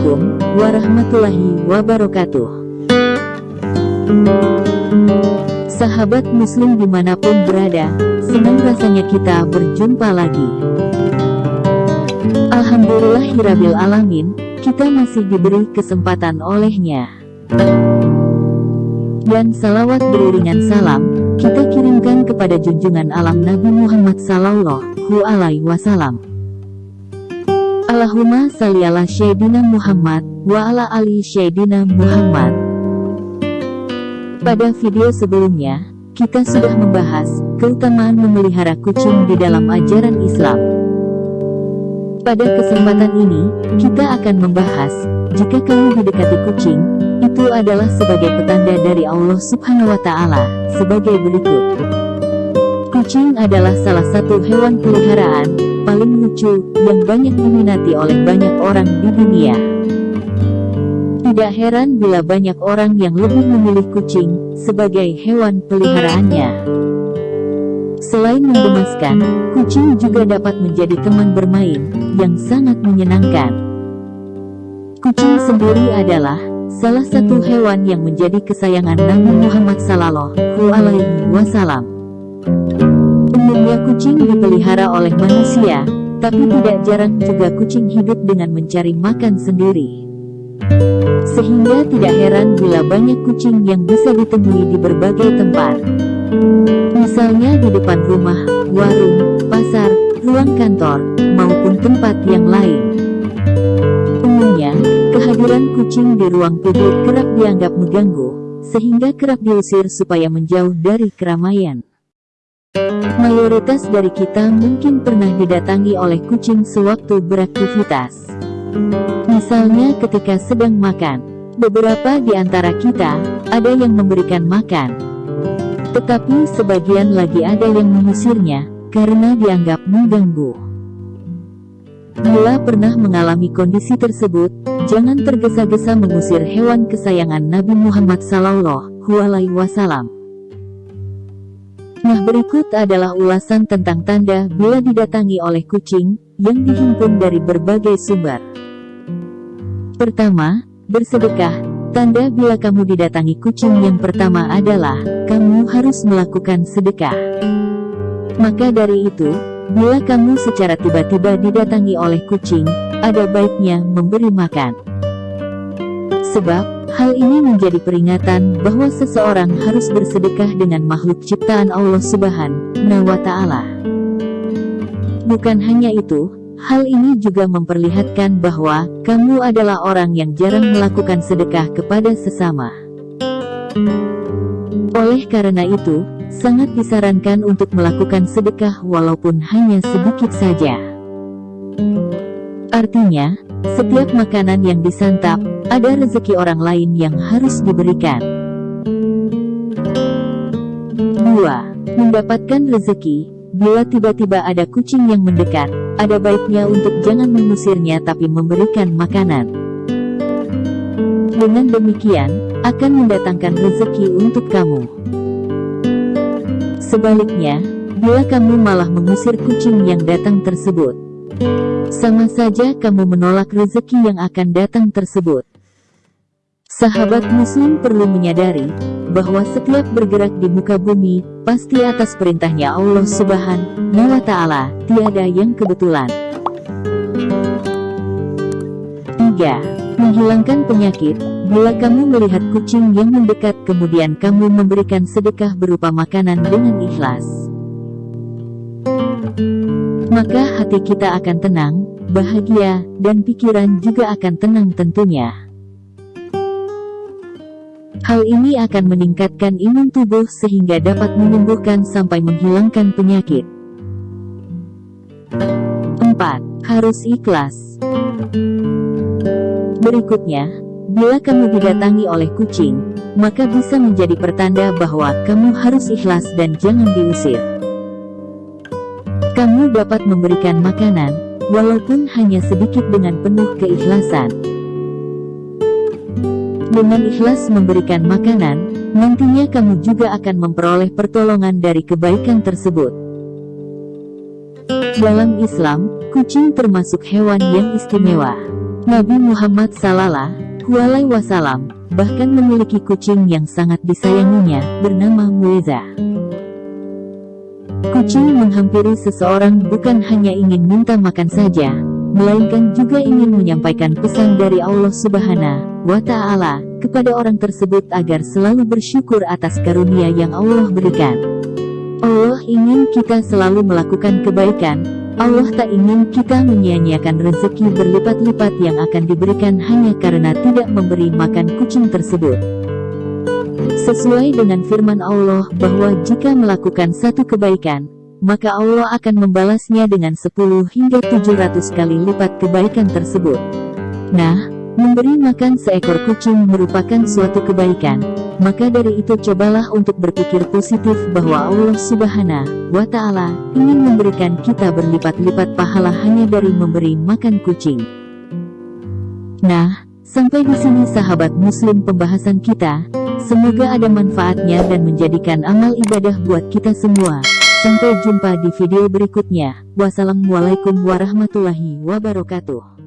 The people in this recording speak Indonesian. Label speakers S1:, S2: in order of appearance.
S1: Assalamualaikum warahmatullahi wabarakatuh. Sahabat muslim di mana pun berada, senang rasanya kita berjumpa lagi. Alhamdulillahirabbil alamin, kita masih diberi kesempatan olehnya. Dan salawat beriringan salam, kita kirimkan kepada junjungan alam Nabi Muhammad Sallallahu Alaihi Wasallam. Allahumma salli ala Syaidina Muhammad, wa ala ali Syaidina Muhammad. Pada video sebelumnya, kita sudah membahas keutamaan memelihara kucing di dalam ajaran Islam. Pada kesempatan ini, kita akan membahas, jika kamu didekati kucing, itu adalah sebagai petanda dari Allah Subhanahu wa Ta'ala, sebagai berikut. Kucing adalah salah satu hewan peliharaan paling lucu, yang banyak diminati oleh banyak orang di dunia. Tidak heran bila banyak orang yang lebih memilih kucing sebagai hewan peliharaannya. Selain menggemaskan, kucing juga dapat menjadi teman bermain yang sangat menyenangkan. Kucing sendiri adalah salah satu hewan yang menjadi kesayangan Nabi Muhammad Sallallahu Alaihi Wasallam. Umumnya kucing dipelihara oleh manusia, tapi tidak jarang juga kucing hidup dengan mencari makan sendiri. Sehingga tidak heran bila banyak kucing yang bisa ditemui di berbagai tempat. Misalnya di depan rumah, warung, pasar, ruang kantor, maupun tempat yang lain. Umumnya, kehadiran kucing di ruang publik kerap dianggap mengganggu, sehingga kerap diusir supaya menjauh dari keramaian. Mayoritas dari kita mungkin pernah didatangi oleh kucing sewaktu beraktivitas. Misalnya ketika sedang makan, beberapa di antara kita ada yang memberikan makan. Tetapi sebagian lagi ada yang mengusirnya karena dianggap mengganggu. Bila pernah mengalami kondisi tersebut, jangan tergesa-gesa mengusir hewan kesayangan Nabi Muhammad Sallallahu Alaihi Wasallam. Nah berikut adalah ulasan tentang tanda bila didatangi oleh kucing, yang dihimpun dari berbagai sumber. Pertama, bersedekah. Tanda bila kamu didatangi kucing yang pertama adalah, kamu harus melakukan sedekah. Maka dari itu, bila kamu secara tiba-tiba didatangi oleh kucing, ada baiknya memberi makan. Sebab, Hal ini menjadi peringatan bahwa seseorang harus bersedekah dengan makhluk ciptaan Allah Subhanahu wa Ta'ala. Bukan hanya itu, hal ini juga memperlihatkan bahwa kamu adalah orang yang jarang melakukan sedekah kepada sesama. Oleh karena itu, sangat disarankan untuk melakukan sedekah walaupun hanya sedikit saja. Artinya, setiap makanan yang disantap, ada rezeki orang lain yang harus diberikan. 2. Mendapatkan rezeki, bila tiba-tiba ada kucing yang mendekat, ada baiknya untuk jangan mengusirnya tapi memberikan makanan. Dengan demikian, akan mendatangkan rezeki untuk kamu. Sebaliknya, bila kamu malah mengusir kucing yang datang tersebut, sama saja kamu menolak rezeki yang akan datang tersebut. Sahabat muslim perlu menyadari, bahwa setiap bergerak di muka bumi, pasti atas perintahnya Allah subhanahu wa ta'ala, tiada yang kebetulan. 3. Menghilangkan penyakit, bila kamu melihat kucing yang mendekat kemudian kamu memberikan sedekah berupa makanan dengan ikhlas. Maka hati kita akan tenang, bahagia, dan pikiran juga akan tenang tentunya. Hal ini akan meningkatkan imun tubuh sehingga dapat menyembuhkan sampai menghilangkan penyakit. 4. Harus ikhlas Berikutnya, bila kamu didatangi oleh kucing, maka bisa menjadi pertanda bahwa kamu harus ikhlas dan jangan diusir. Kamu dapat memberikan makanan, walaupun hanya sedikit dengan penuh keikhlasan. Dengan ikhlas memberikan makanan, nantinya kamu juga akan memperoleh pertolongan dari kebaikan tersebut. Dalam Islam, kucing termasuk hewan yang istimewa. Nabi Muhammad Sallallahu Alaihi Wasallam bahkan memiliki kucing yang sangat disayanginya, bernama Mueza. Kucing menghampiri seseorang bukan hanya ingin minta makan saja, melainkan juga ingin menyampaikan pesan dari Allah Subhanahu wa Ta'ala kepada orang tersebut agar selalu bersyukur atas karunia yang Allah berikan. Allah ingin kita selalu melakukan kebaikan, Allah tak ingin kita menyia-nyiakan rezeki berlipat-lipat yang akan diberikan hanya karena tidak memberi makan kucing tersebut. Sesuai dengan firman Allah bahwa jika melakukan satu kebaikan, maka Allah akan membalasnya dengan 10 hingga 700 kali lipat kebaikan tersebut. Nah, memberi makan seekor kucing merupakan suatu kebaikan, maka dari itu cobalah untuk berpikir positif bahwa Allah subhanahu wa ta'ala ingin memberikan kita berlipat-lipat pahala hanya dari memberi makan kucing. Nah, sampai di sini sahabat muslim pembahasan kita, semoga ada manfaatnya dan menjadikan amal ibadah buat kita semua. Sampai jumpa di video berikutnya. Wassalamualaikum warahmatullahi wabarakatuh.